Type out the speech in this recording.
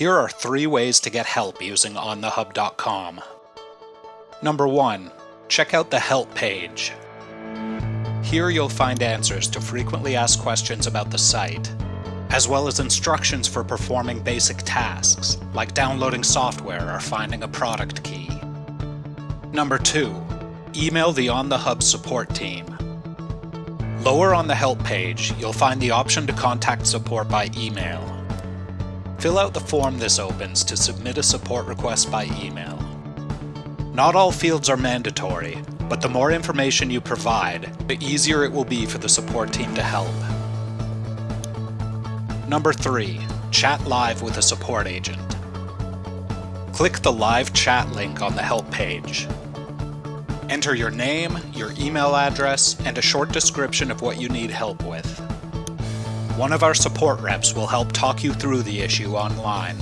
Here are three ways to get help using onthehub.com. Number 1. Check out the Help page. Here you'll find answers to frequently asked questions about the site, as well as instructions for performing basic tasks, like downloading software or finding a product key. Number 2. Email the On The Hub support team. Lower on the Help page, you'll find the option to contact support by email. Fill out the form this opens to submit a support request by email. Not all fields are mandatory, but the more information you provide, the easier it will be for the support team to help. Number 3. Chat live with a support agent. Click the live chat link on the help page. Enter your name, your email address, and a short description of what you need help with. One of our support reps will help talk you through the issue online.